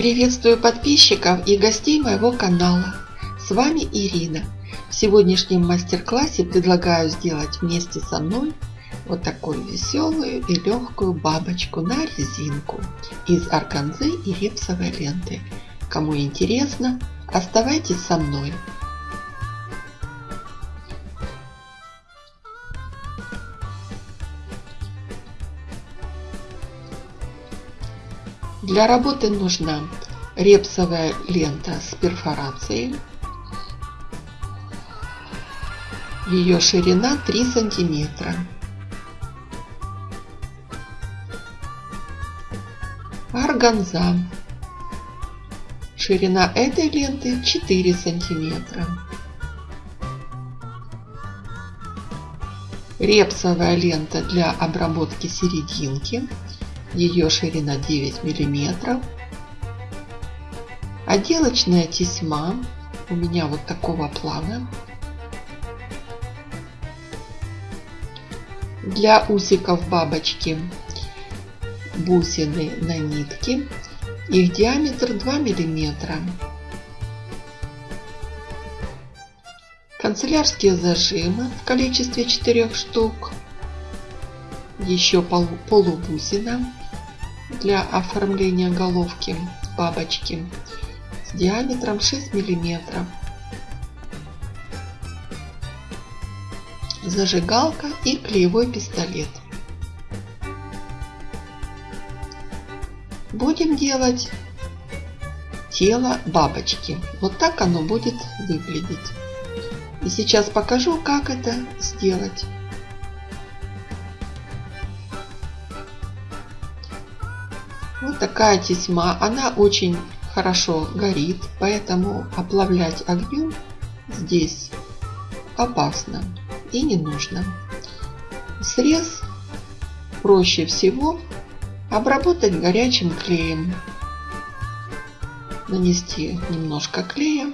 Приветствую подписчиков и гостей моего канала. С вами Ирина. В сегодняшнем мастер-классе предлагаю сделать вместе со мной вот такую веселую и легкую бабочку на резинку из органзы и репсовой ленты. Кому интересно, оставайтесь со мной. Для работы нужна репсовая лента с перфорацией. Ее ширина 3 сантиметра. Органза. Ширина этой ленты 4 сантиметра. Репсовая лента для обработки серединки ее ширина 9 миллиметров. Отделочная тесьма у меня вот такого плана. Для усиков бабочки бусины на нитке. Их диаметр 2 миллиметра. Канцелярские зажимы в количестве 4 штук. Еще полубусина для оформления головки бабочки с диаметром 6 миллиметров. Зажигалка и клеевой пистолет. Будем делать тело бабочки. Вот так оно будет выглядеть. И сейчас покажу, как это сделать. Такая тесьма. Она очень хорошо горит, поэтому оплавлять огнем здесь опасно и не нужно. Срез проще всего обработать горячим клеем. Нанести немножко клея.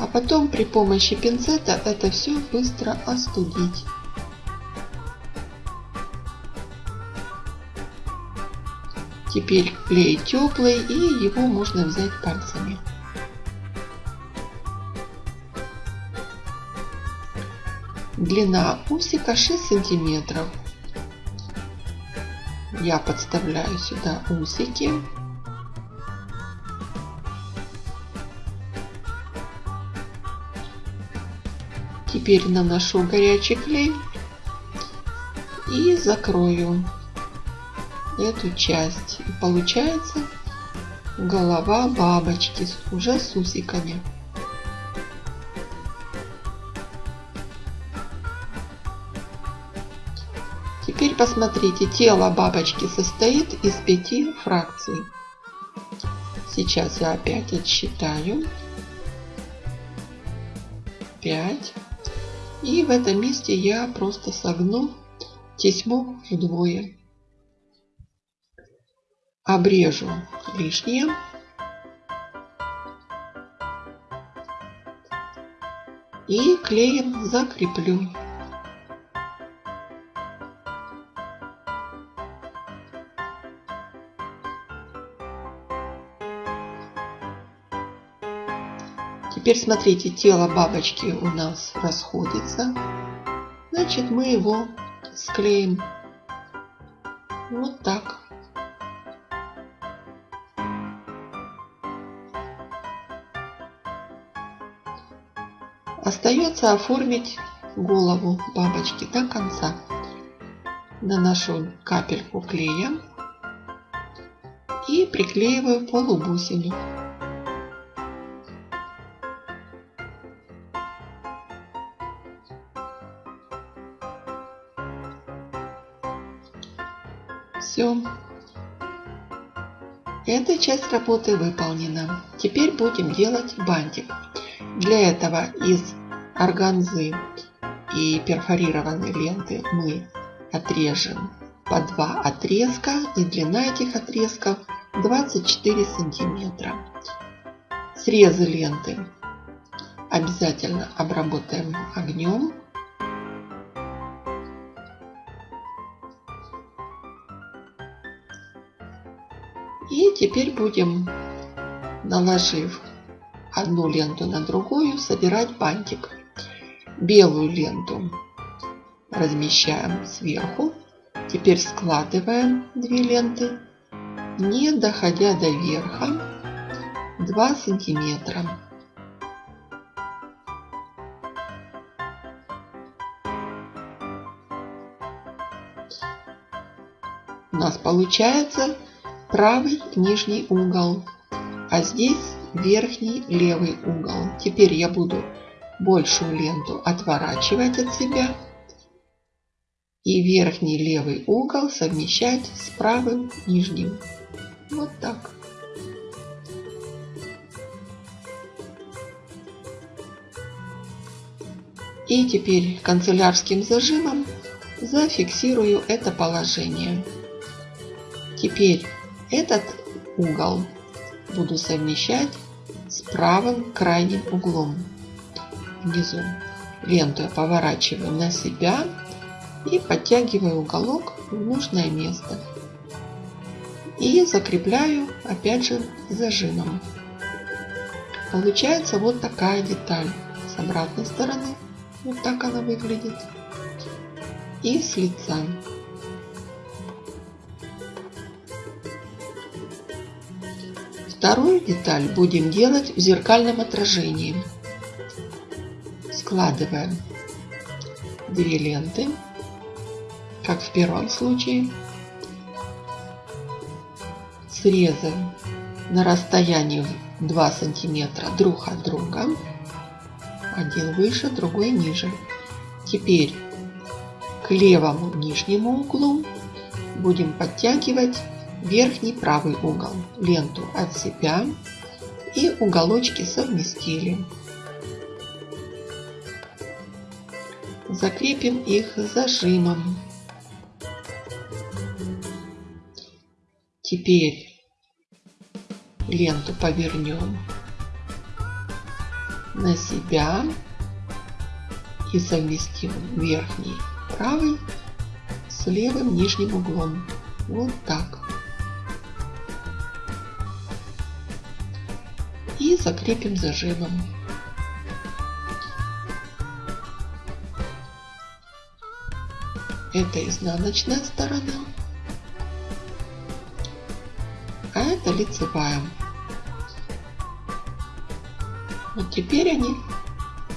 А потом при помощи пинцета это все быстро остудить. Теперь клей теплый и его можно взять пальцами. Длина усика 6 сантиметров. Я подставляю сюда усики. Теперь наношу горячий клей и закрою эту часть. И получается голова бабочки уже с усиками. Теперь посмотрите, тело бабочки состоит из пяти фракций. Сейчас я опять отсчитаю. 5. И в этом месте я просто согну тесьму вдвое обрежу лишнее. И клеем закреплю. Теперь смотрите, тело бабочки у нас расходится. Значит, мы его склеим Остается оформить голову бабочки до конца. Наношу капельку клея и приклеиваю полубусину. Все. Эта часть работы выполнена. Теперь будем делать бантик. Для этого из органзы и перфорированной ленты мы отрежем по два отрезка и длина этих отрезков 24 сантиметра. Срезы ленты обязательно обработаем огнем. И теперь будем, наложив одну ленту на другую, собирать бантик. Белую ленту размещаем сверху. Теперь складываем две ленты, не доходя до верха 2 сантиметра. У нас получается правый нижний угол, а здесь верхний левый угол. Теперь я буду большую ленту отворачивать от себя и верхний левый угол совмещать с правым нижним. Вот так. И теперь канцелярским зажимом зафиксирую это положение. Теперь этот угол буду совмещать с правым крайним углом внизу. Ленту я поворачиваю на себя и подтягиваю уголок в нужное место. И закрепляю опять же зажимом. Получается вот такая деталь. С обратной стороны вот так она выглядит. И с лица. Вторую деталь будем делать в зеркальном отражении. Складываем две ленты, как в первом случае. Срезаем на расстоянии 2 сантиметра друг от друга. Один выше, другой ниже. Теперь к левому нижнему углу будем подтягивать верхний правый угол, ленту от себя и уголочки совместили. Закрепим их зажимом. Теперь ленту повернем на себя и совместим верхний правый с левым нижним углом. Вот так. Закрепим зажимом. Это изнаночная сторона, а это лицевая. Вот теперь они,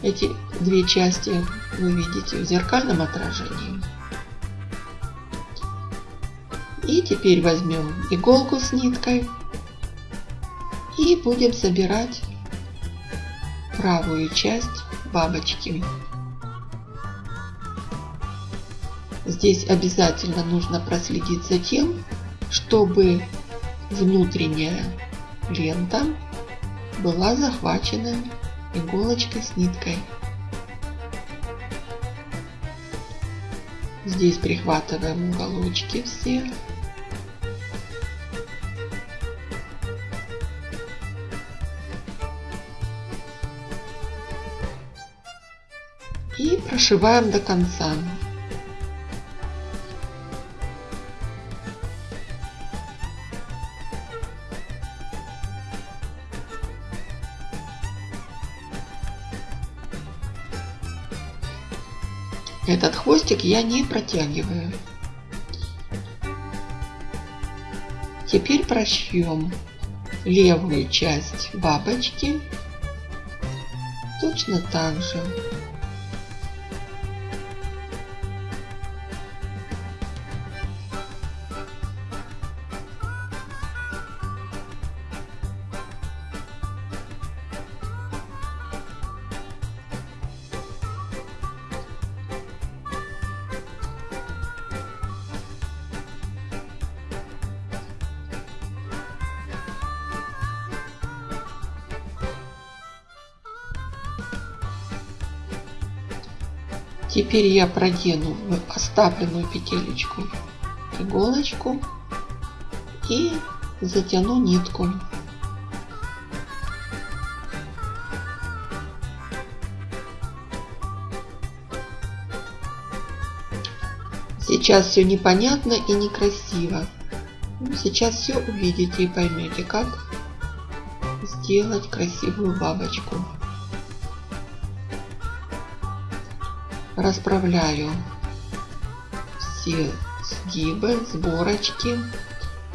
эти две части, вы видите в зеркальном отражении. И теперь возьмем иголку с ниткой и будем собирать правую часть бабочки. Здесь обязательно нужно проследить за тем, чтобы внутренняя лента была захвачена иголочкой с ниткой. Здесь прихватываем уголочки все и прошиваем до конца. Этот хвостик я не протягиваю. Теперь прошьем левую часть бабочки точно так же. Теперь я продену в оставленную петелечку иголочку и затяну нитку. Сейчас все непонятно и некрасиво. Ну, сейчас все увидите и поймете, как сделать красивую бабочку. Расправляю все сгибы, сборочки.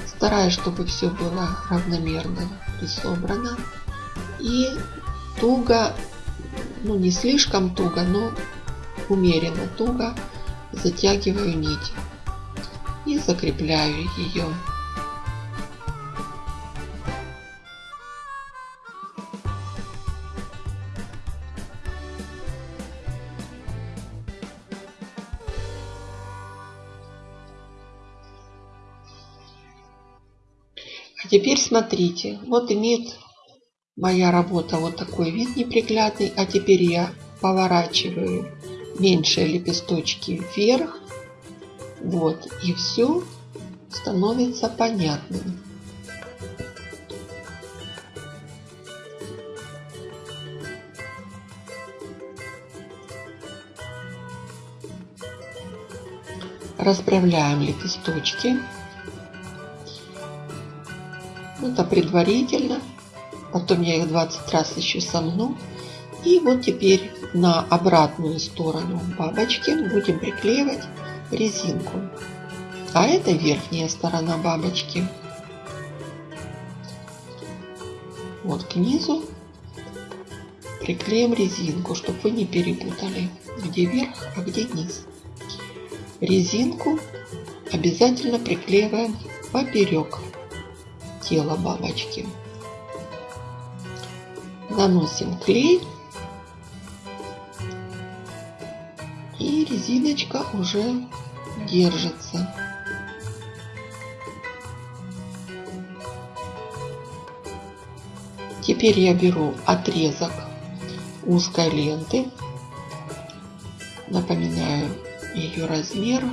Стараюсь, чтобы все было равномерно и собрано. И туго, ну не слишком туго, но умеренно туго затягиваю нить и закрепляю ее. Теперь смотрите, вот имеет моя работа вот такой вид неприглядный, а теперь я поворачиваю меньшие лепесточки вверх, вот, и все становится понятным. Расправляем лепесточки. Это предварительно. Потом я их 20 раз еще сомну. И вот теперь на обратную сторону бабочки будем приклеивать резинку. А это верхняя сторона бабочки. Вот к низу приклеим резинку, чтобы вы не перепутали, где верх, а где низ. Резинку обязательно приклеиваем поперек тела бабочки. Наносим клей. И резиночка уже держится. Теперь я беру отрезок узкой ленты. Напоминаю ее размер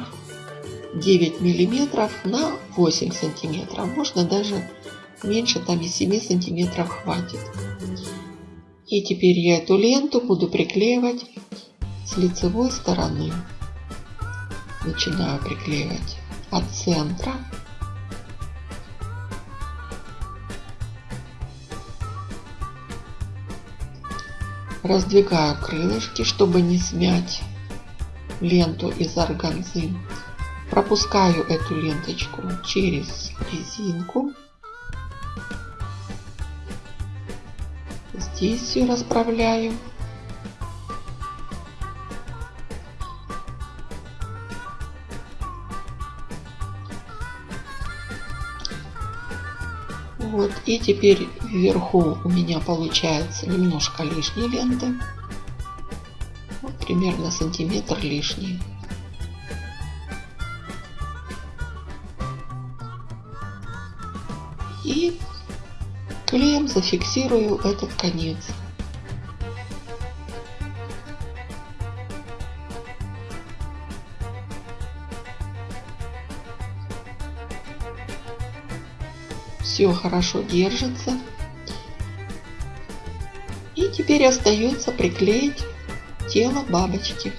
9 миллиметров на 8 сантиметров. Можно даже меньше, там и 7 сантиметров хватит. И теперь я эту ленту буду приклеивать с лицевой стороны. Начинаю приклеивать от центра. Раздвигаю крылышки, чтобы не смять ленту из органзы. Пропускаю эту ленточку через резинку. Здесь все расправляю. Вот, и теперь вверху у меня получается немножко лишней ленты. Вот, примерно сантиметр лишний. И клеем зафиксирую этот конец. Все хорошо держится. И теперь остается приклеить тело бабочки.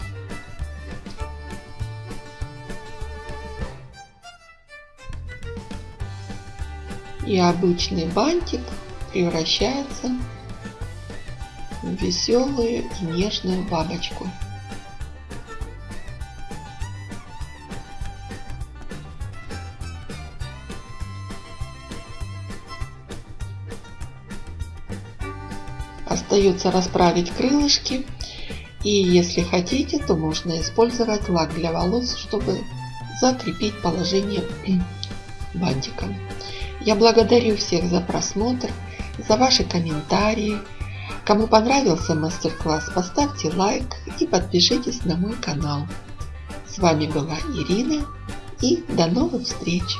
И обычный бантик превращается в веселую и нежную бабочку. Остается расправить крылышки. И если хотите, то можно использовать лак для волос, чтобы закрепить положение бантика. Я благодарю всех за просмотр, за ваши комментарии. Кому понравился мастер-класс, поставьте лайк и подпишитесь на мой канал. С вами была Ирина и до новых встреч!